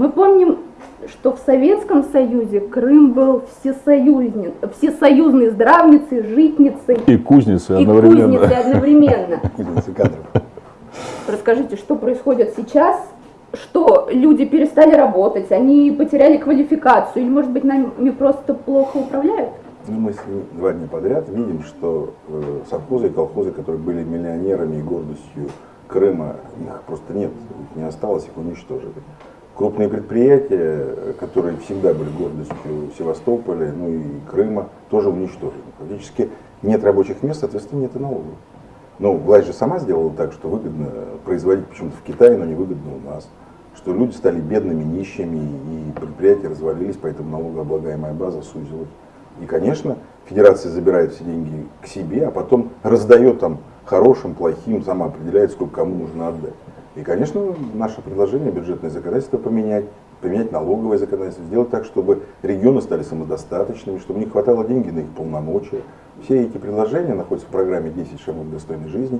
Мы помним, что в Советском Союзе Крым был всесоюзный, всесоюзной здравницей, житницей. И кузницей и одновременно. кузницей одновременно. Кадров. Расскажите, что происходит сейчас? Что люди перестали работать, они потеряли квалификацию, или, может быть, нами просто плохо управляют? Ну, мы с- два дня подряд видим, что э, совхозы и колхозы, которые были миллионерами и гордостью Крыма, их просто нет, их не осталось, их уничтожили. Крупные предприятия, которые всегда были гордостью Севастополя, ну и Крыма, тоже уничтожены. Фактически нет рабочих мест, соответственно, нет и налогов. Но власть же сама сделала так, что выгодно производить почему-то в Китае, но не выгодно у нас. Что люди стали бедными, нищими, и предприятия развалились, поэтому налогооблагаемая база сузилась. И, конечно, федерация забирает все деньги к себе, а потом раздает там хорошим, плохим, сама определяет, сколько кому нужно отдать. И, конечно, наше предложение бюджетное законодательство поменять, поменять налоговое законодательство, сделать так, чтобы регионы стали самодостаточными, чтобы не хватало денег на их полномочия. Все эти предложения находятся в программе «10 шагов к достойной жизни».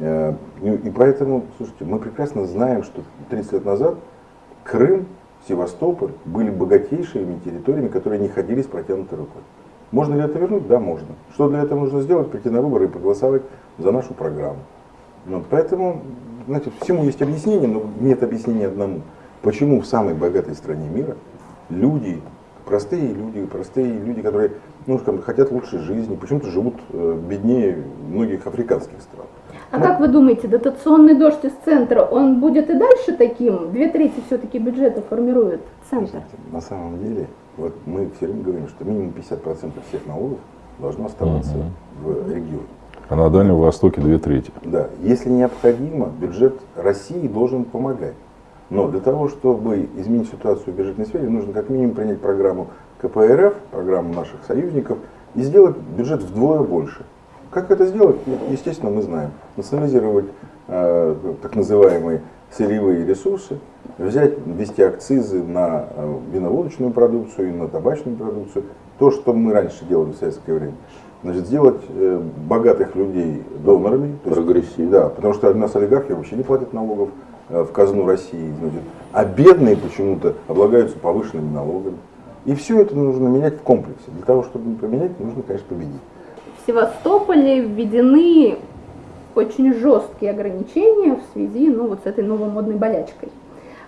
Э, И и поэтому, слушайте, мы прекрасно знаем, что 30 лет назад Крым, Севастополь были богатейшими территориями, которые не ходили с протянутой рукой. Можно ли это вернуть? Да, можно. Что для этого нужно сделать? Прийти на выборы и проголосовать за нашу программу. Вот, поэтому, знаете, всему есть объяснение, но нет объяснения одному. Почему в самой богатой стране мира люди, простые люди, простые люди, которые ну, скажем, хотят лучшей жизни, почему-то живут э, беднее многих африканских стран. А как вы думаете, дотационный дождь из центра, он будет и дальше таким? Две трети все-таки бюджета формирует центр. На самом деле, вот мы все время говорим, что минимум 50% всех налогов должно оставаться в регионе. А на Дальнем Востоке две трети. Да, если необходимо, бюджет России должен помогать. Но для того, чтобы изменить ситуацию в бюджетной сфере, нужно как минимум принять программу КПРФ, программу наших союзников, и сделать бюджет вдвое больше. Как это сделать? Ну, Естественно, мы знаем. Национализировать э, так называемые сырьевые ресурсы, взять, ввести акцизы на э, виноводочную продукцию и на табачную продукцию. То, что мы раньше делали в советское время. Значит, сделать э, богатых людей донорами. Прогрессивно. Да, потому что у нас олигархи вообще не платят налогов э, в казну России, значит, а бедные почему-то облагаются повышенными налогами. И все это нужно менять в комплексе. Для того, чтобы поменять, нужно, конечно, победить. В Севастополе введены очень жесткие ограничения в связи ну, вот с этой новомодной болячкой.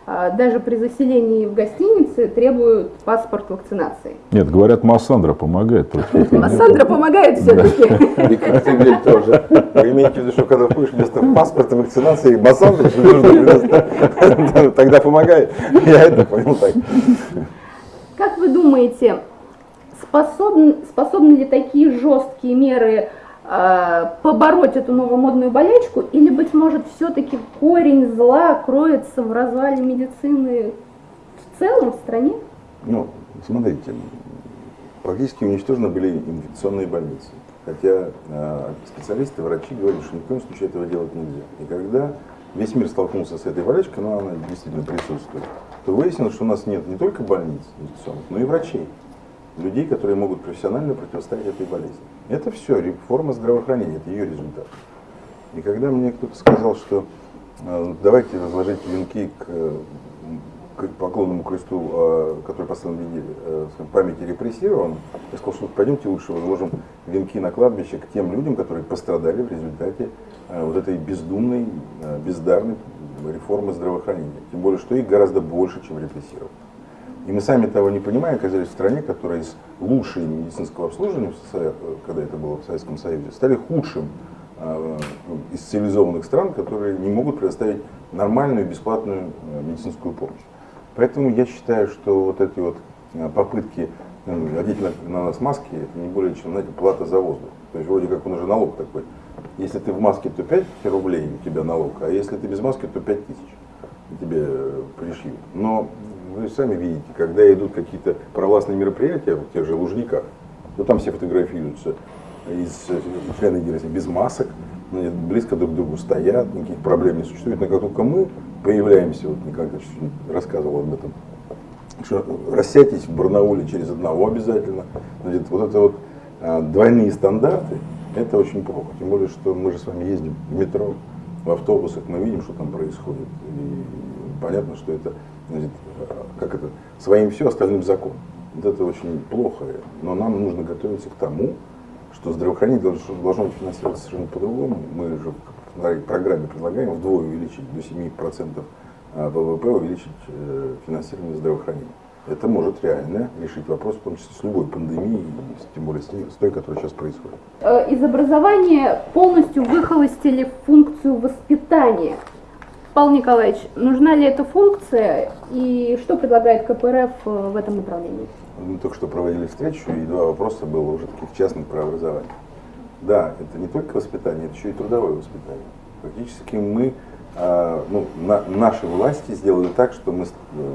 А, Даже при заселении в гостинице требуют паспорт вакцинации. Нет, говорят, Массандра помогает против. Массандра помогает все-таки. И Коктебель тоже. Вы имеете в виду, что когда входишь вместо паспорта вакцинации бассейн, тогда помогает? Я это понял так. Как вы думаете, способны, способны ли такие жесткие меры побороть эту новомодную болячку, или, быть может, все-таки корень зла кроется в развале медицины в целом в стране? Ну, смотрите, практически уничтожены были инфекционные больницы. Хотя э, специалисты, врачи говорят, что ни в коем случае этого делать нельзя. И когда весь мир столкнулся с этой болячкой, но она действительно присутствует, то выяснилось, что у нас нет не только больниц инфекционных, но и врачей. Людей, которые могут профессионально противостоять этой болезни. Это все реформа здравоохранения, это ее результат. И когда мне кто-то сказал, что э, давайте разложить венки к, поклонному кресту, э, который поставлен в э, памяти репрессированным, я сказал, что пойдемте лучше возложим венки на кладбище к тем людям, которые пострадали в результате э, вот этой бездумной, бездарной реформы здравоохранения. Тем более, что их гораздо больше, чем репрессированных. И мы сами того не понимая, оказались в стране, которая из лучшей медицинского обслуживания, СССР, когда это было в Советском Союзе, стали худшим э, из цивилизованных стран, которые не могут предоставить нормальную бесплатную э, медицинскую помощь. Поэтому я считаю, что вот эти вот э, попытки э, одеть на, на нас маски, это не более чем, знаете, плата за воздух. То есть вроде как он уже налог такой. Если ты в маске, то 5 рублей у тебя налог, а если ты без маски, то 5 тысяч тебе э, пришьют. Но вы сами видите, когда идут какие-то провластные мероприятия в тех же Лужниках, то там все фотографируются из э, члены Единой без масок, ну, близко друг к другу стоят, никаких проблем не существует. Но как только мы появляемся, вот Николай рассказывал об этом, что рассядьтесь в Барнауле через одного обязательно. Значит, вот это вот а, двойные стандарты, это очень плохо. Тем более, что мы же с вами ездим в метро, в автобусах, мы видим, что там происходит. И понятно, что это значит, как это, своим все, остальным закон. Вот это очень плохо, но нам нужно готовиться к тому, что здравоохранение должно, должно финансироваться совершенно по-другому. Мы же в программе предлагаем вдвое увеличить до 7% а, ВВП, увеличить э, финансирование здравоохранения. Это может реально решить вопрос, в том числе с любой пандемией, тем более с той, которая сейчас происходит. Э, из образования полностью выхолостили функцию воспитания. Павел Николаевич, нужна ли эта функция и что предлагает КПРФ э, в этом направлении? Мы только что проводили встречу, и два вопроса было уже таких частных про образование. Да, это не только воспитание, это еще и трудовое воспитание. Фактически мы, э, ну, на, наши власти сделали так, что мы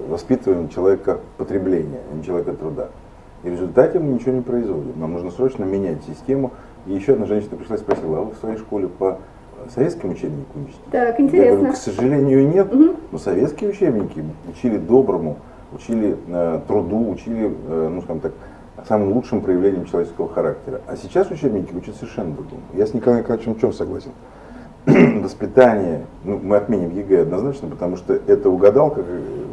воспитываем человека потребления, а не человека труда. И в результате мы ничего не производим. Нам нужно срочно менять систему. И еще одна женщина пришла и спросила, а вы в своей школе по советским учебникам учите? Так, интересно. Я говорю, к сожалению, нет. Угу. Но советские учебники учили доброму, учили э, труду, учили, э, ну скажем так, самым лучшим проявлением человеческого характера. А сейчас учебники учат совершенно другому. Я с Николаем Николаевичем в чем согласен? Воспитание, ну, мы отменим ЕГЭ однозначно, потому что это угадалка,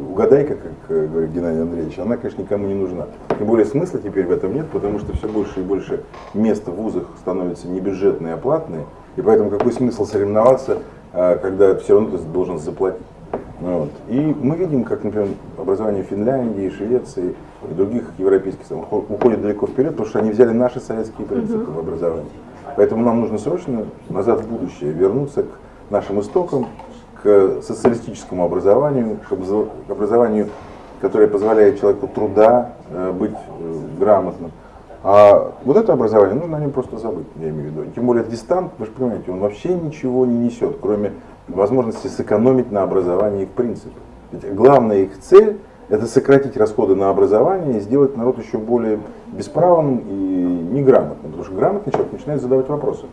угадайка, как э, говорит Геннадий Андреевич, она, конечно, никому не нужна. Тем более смысла теперь в этом нет, потому что все больше и больше мест в вузах становятся не бюджетные, а платные. И поэтому какой смысл соревноваться, а, когда все равно ты должен заплатить. Ну вот. И мы видим, как, например, образование Финляндии, Швеции и других европейских стран уходит далеко вперед, потому что они взяли наши советские принципы uh-huh. в образовании. Поэтому нам нужно срочно назад в будущее вернуться к нашим истокам, к социалистическому образованию, к образованию, которое позволяет человеку труда э, быть э, грамотным. А вот это образование, нужно о нем просто забыть, я имею в виду. Тем более дистант, вы же понимаете, он вообще ничего не несет, кроме возможности сэкономить на образовании в принципе. Ведь главная их цель – это сократить расходы на образование и сделать народ еще более бесправным и неграмотным. Потому что грамотный человек начинает задавать вопросы.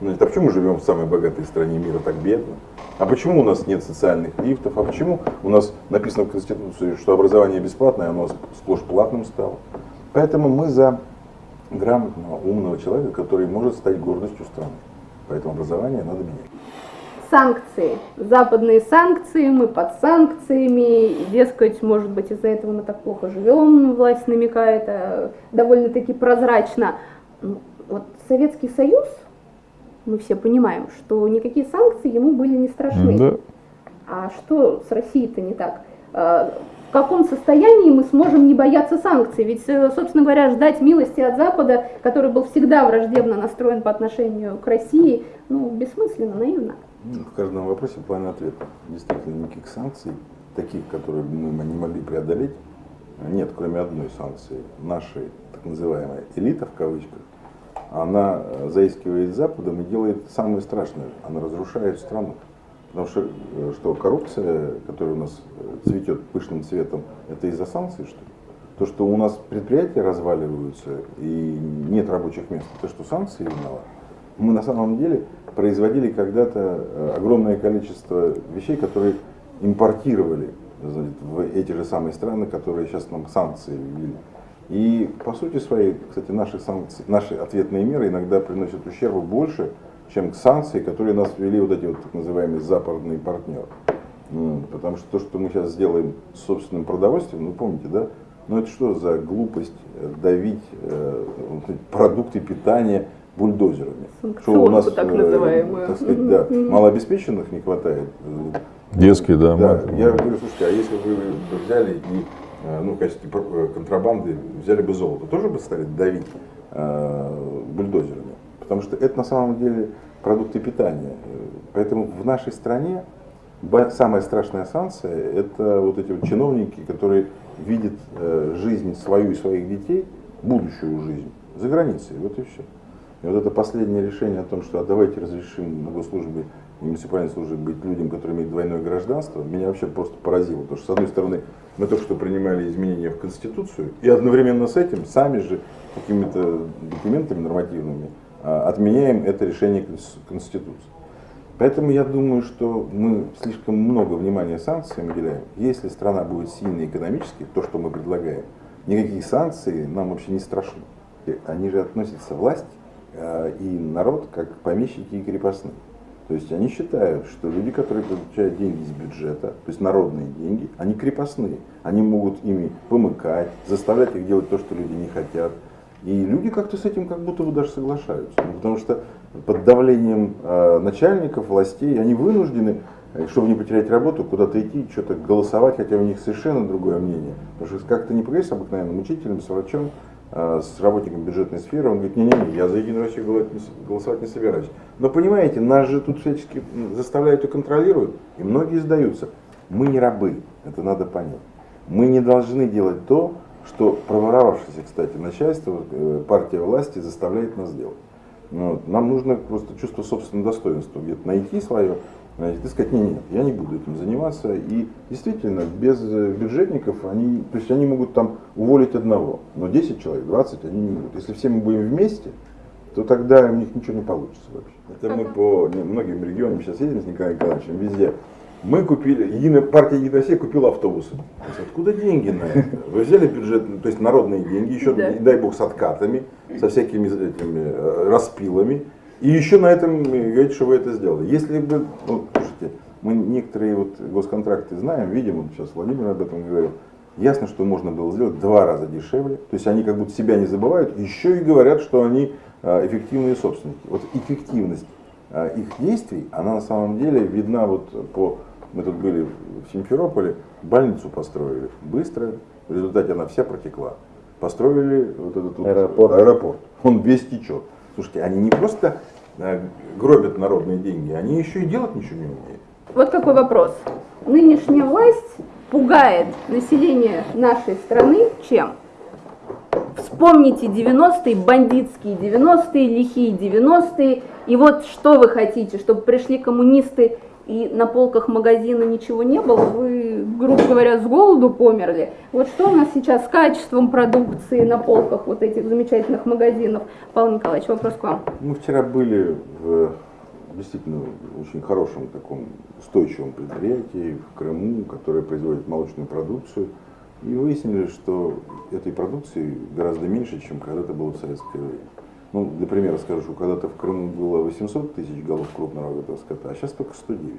Ну, а почему мы живем в самой богатой стране мира так бедно? А почему у нас нет социальных лифтов? А почему у нас написано в Конституции, что образование бесплатное, а оно сплошь платным стало? Поэтому мы за грамотного, умного человека, который может стать гордостью страны. Поэтому образование надо менять. Санкции. Западные санкции, мы под санкциями, дескать, может быть, из-за этого мы так плохо живем, власть намекает, а довольно-таки прозрачно. Ну, вот Советский Союз, мы все понимаем, что никакие санкции ему были не страшны. Да. А что с Россией-то не так? Каком состоянии мы сможем не бояться санкций. Ведь, э, собственно говоря, ждать милости от Запада, который был всегда враждебно настроен по отношению к России, ну, бессмысленно, наивно. Ну, в каждом вопросе план ответа. Действительно, никаких санкций, таких, которые мы не могли преодолеть, нет, кроме одной санкции. Нашей так называемая элита, в кавычках, она э, заискивает Западом и делает самое страшное. Она разрушает страну. Потому что, э, что коррупция, которая у нас э, цветет пышным цветом, это из-за санкций, что ли? То, что у нас предприятия разваливаются и нет рабочих мест, то, что санкции виноваты. Мы на самом деле производили когда-то э, огромное количество вещей, которые импортировали в эти же самые страны, которые сейчас нам санкции ввели. И по сути своей, кстати, наши, санкции, наши ответные меры иногда приносят ущерба больше, чем к санкции, которые нас ввели вот эти вот так называемые западные партнеры. Потому что то, что мы сейчас сделаем с собственным продовольствием, ну помните, да, ну это что за глупость э, давить э, продукты питания бульдозерами? Что у нас, так э, называемую. так сказать, да, малообеспеченных не хватает. Э, Детские, да. да я говорю, слушайте, а если вы взяли и э, ну, в качестве контрабанды взяли бы золото, тоже бы стали давить э, бульдозерами? Потому что это на самом деле продукты питания. Поэтому в нашей стране самая страшная санкция – это вот эти вот чиновники, которые видят э, жизнь свою и своих детей, будущую жизнь, за границей. Вот и все. И вот это последнее решение о том, что а давайте разрешим на госслужбе и муниципальной службе быть людям, которые имеют двойное гражданство, меня вообще просто поразило. Потому что, с одной стороны, мы только что принимали изменения в Конституцию, и одновременно с этим сами же какими-то документами нормативными отменяем это решение Конституции. Поэтому я думаю, что мы слишком много внимания санкциям уделяем. Если страна будет сильной экономически, то, что мы предлагаем, никакие санкции нам вообще не страшны. Они же относятся власть а, и народ как помещики и крепостные. То есть они считают, что люди, которые получают деньги из бюджета, то есть народные деньги, они крепостные. Они могут ими помыкать, заставлять их делать то, что люди не хотят. И люди как-то с этим как будто бы даже соглашаются. Ну, потому что под давлением э, начальников, властей, они вынуждены, э, чтобы не потерять работу, куда-то идти, что-то голосовать, хотя у них совершенно другое мнение. Потому что как-то не поговоришь с обыкновенным учителем, с врачом, э, с работником бюджетной сферы, он говорит, не-не-не, я за Единую Россию голосовать не собираюсь. Но понимаете, нас же тут всячески заставляют и контролируют, и многие сдаются. Мы не рабы, это надо понять. Мы не должны делать то, что проворовавшееся, кстати, начальство, э, партия власти заставляет нас делать. Ну, нам нужно просто чувство собственного достоинства, где-то найти свое, значит, и сказать, нет, нет, я не буду этим заниматься. И действительно, без э, бюджетников, они, то есть они могут там уволить одного, но 10 человек, 20 они не могут. Если все мы будем вместе, то тогда у них ничего не получится вообще. Это мы по многим регионам сейчас едем с Николаем Николаевичем, везде мы купили, единая, партия Единая Россия купила автобусы. Откуда деньги на это? Вы взяли бюджет, то есть народные деньги, еще, да. дай бог, с откатами, со всякими этими э, распилами, и еще на этом говорите, что вы это сделали. Если бы, ну, слушайте, мы некоторые вот госконтракты знаем, видим, вот сейчас Владимир об этом говорил, ясно, что можно было сделать два раза дешевле, то есть они как будто себя не забывают, еще и говорят, что они э, эффективные собственники. Вот эффективность э, их действий, она на самом деле видна вот по мы тут были в Симферополе, больницу построили быстро, в результате она вся протекла. Построили вот этот вот аэропорт. аэропорт. Он весь течет. Слушайте, они не просто э, гробят народные деньги, они еще и делать ничего не умеют. Вот какой вопрос. Нынешняя власть пугает население нашей страны чем? Вспомните 90-е, бандитские 90-е, лихие 90-е. И вот что вы хотите, чтобы пришли коммунисты и на полках магазина ничего не было, вы, грубо говоря, с голоду померли. Вот что у нас сейчас с качеством продукции на полках вот этих замечательных магазинов? Павел Николаевич, вопрос к вам. Мы вчера были в действительно очень хорошем таком устойчивом предприятии в Крыму, которое производит молочную продукцию. И выяснили, что этой продукции гораздо меньше, чем когда-то было в советское время. Ну, для примера скажу, когда-то в Крыму было 800 тысяч голов крупного рогатого скота, а сейчас только 109.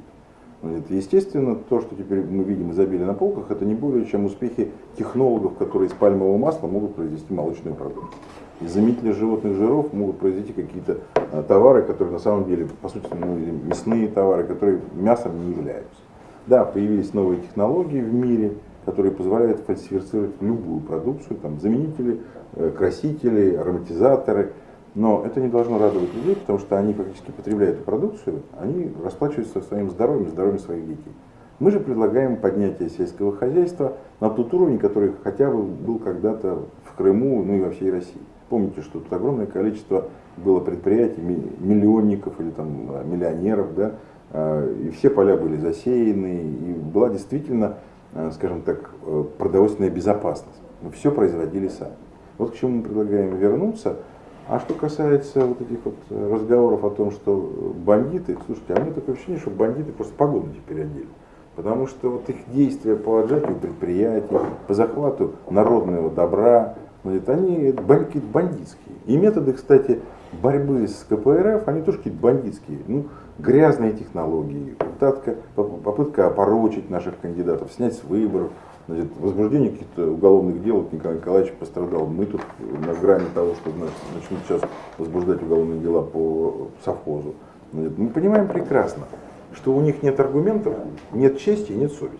Ну, это, естественно, то, что теперь мы видим изобилие на полках, это не более чем успехи технологов, которые из пальмового масла могут произвести молочную продукцию. Из заменителя животных жиров могут произвести какие-то а, товары, которые на самом деле, по сути, ну, мясные товары, которые мясом не являются. Да, появились новые технологии в мире, которые позволяют фальсифицировать любую продукцию, там, заменители, э, красители, ароматизаторы – но это не должно радовать людей, потому что они фактически потребляют продукцию, они расплачиваются своим здоровьем, здоровьем своих детей. Мы же предлагаем поднятие сельского хозяйства на тот уровень, который хотя бы был когда-то в Крыму, ну и во всей России. Помните, что тут огромное количество было предприятий, миллионников или там миллионеров, да, а, и все поля были засеяны, и была действительно, а, скажем так, э, продовольственная безопасность. Мы все производили сами. Вот к чему мы предлагаем вернуться – а что касается вот этих вот э, разговоров о том, что бандиты, слушайте, а мне такое ощущение, что бандиты просто погоду теперь одели. Потому что вот их действия по отжатию предприятий, по захвату народного добра, значит, они какие-то бандитские. И методы, кстати, борьбы с КПРФ, они тоже какие-то бандитские. Ну, грязные технологии, попытка, попытка опорочить наших кандидатов, снять с выборов, Значит, возбуждение каких-то уголовных дел, вот Николай Николаевич пострадал. Мы тут на грани того, что значит, начнут сейчас возбуждать уголовные дела по совхозу. Значит, мы понимаем прекрасно, что у них нет аргументов, нет чести, нет совести.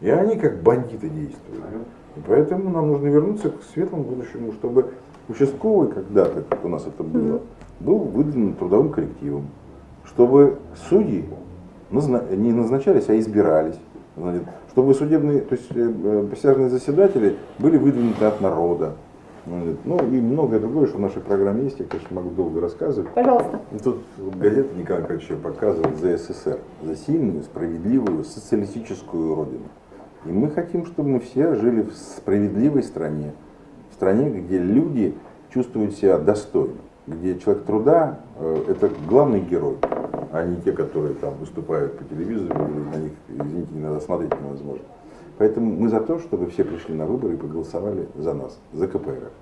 И они как бандиты действуют. И поэтому нам нужно вернуться к светлому будущему, чтобы участковый когда-то, как у нас это было, был выдан трудовым коллективом, чтобы судьи не назначались, а избирались. Значит, чтобы судебные, то есть э, присяжные заседатели были выдвинуты от народа. Ну и многое другое, что в нашей программе есть, я, конечно, могу долго рассказывать. Пожалуйста. И тут газета Николай Николаевич показывает за СССР, за сильную, справедливую, социалистическую родину. И мы хотим, чтобы мы все жили в справедливой стране, в стране, где люди чувствуют себя достойно, где человек труда э, – это главный герой а не те, которые там выступают по телевизору, или на них, извините, не надо смотреть невозможно. Поэтому мы за то, чтобы все пришли на выборы и проголосовали за нас, за КПРФ.